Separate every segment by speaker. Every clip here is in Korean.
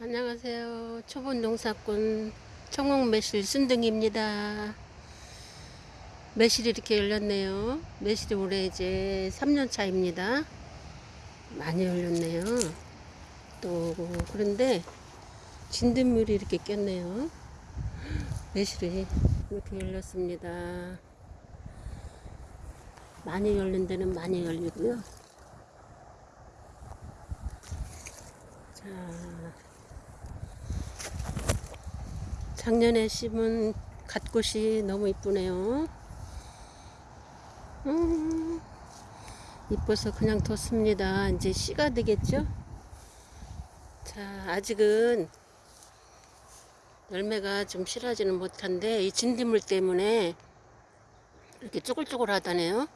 Speaker 1: 안녕하세요. 초본 농사꾼 청홍 매실 순둥이입니다. 매실이 이렇게 열렸네요. 매실이 올해 이제 3년 차입니다. 많이 열렸네요. 또 그런데 진딧물이 이렇게 꼈네요. 매실이 이렇게 열렸습니다. 많이 열린 데는 많이 열리고요. 자, 작년에 심은 갓꽃이 너무 이쁘네요. 음, 이뻐서 그냥 뒀습니다. 이제 씨가 되겠죠? 자, 아직은 열매가 좀 실하지는 못한데 이 진딧물 때문에 이렇게 쪼글쪼글 하다네요.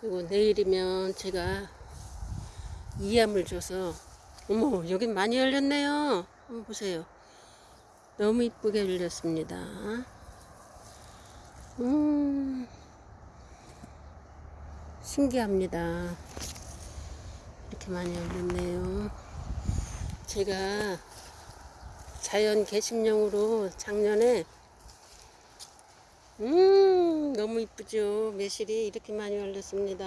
Speaker 1: 그리고 내일이면 제가 이암을 줘서 어머 여긴 많이 열렸네요. 한번 보세요. 너무 이쁘게 열렸습니다. 음, 신기합니다. 이렇게 많이 열렸네요. 제가 자연 개심용으로 작년에 음 너무 이쁘죠 매실이 이렇게 많이 열렸습니다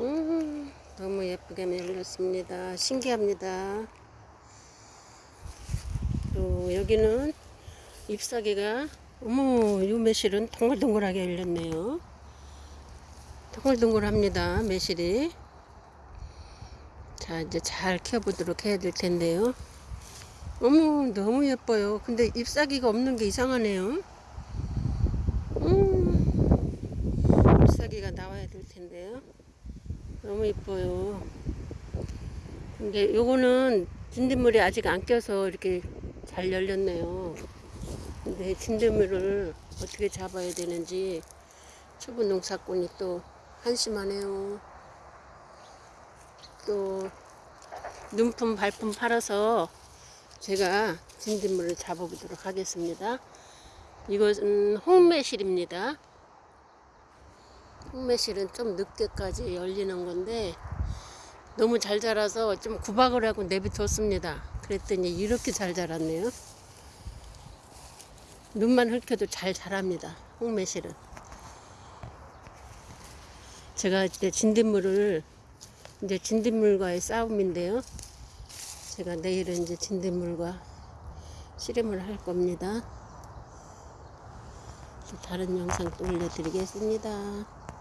Speaker 1: 음 너무 예쁘게 열렸습니다 신기합니다 또 여기는 잎사귀가 어머 이 매실은 동글동글하게 열렸네요. 동글동글합니다 매실이. 자 이제 잘 키워보도록 해야 될 텐데요. 어머 너무 예뻐요. 근데 잎사귀가 없는 게 이상하네요. 음, 잎사귀가 나와야 될 텐데요. 너무 이뻐요. 근데 요거는 진딧물이 아직 안 껴서 이렇게 잘 열렸네요. 근데 진드물을 어떻게 잡아야 되는지 초보 농사꾼이 또 한심하네요. 또 눈품 발품 팔아서 제가 진드물을 잡아보도록 하겠습니다. 이것은 홍매실입니다. 홍매실은 좀 늦게까지 열리는 건데 너무 잘 자라서 좀 구박을 하고 내비뒀습니다. 그랬더니 이렇게 잘 자랐네요. 눈만 훑혀도 잘 자랍니다. 홍매실은. 제가 이제 진딧물을 이제 진딧물과의 싸움인데요. 제가 내일은 이제 진딧물과 씨름을 할 겁니다. 다른 영상 또 올려드리겠습니다.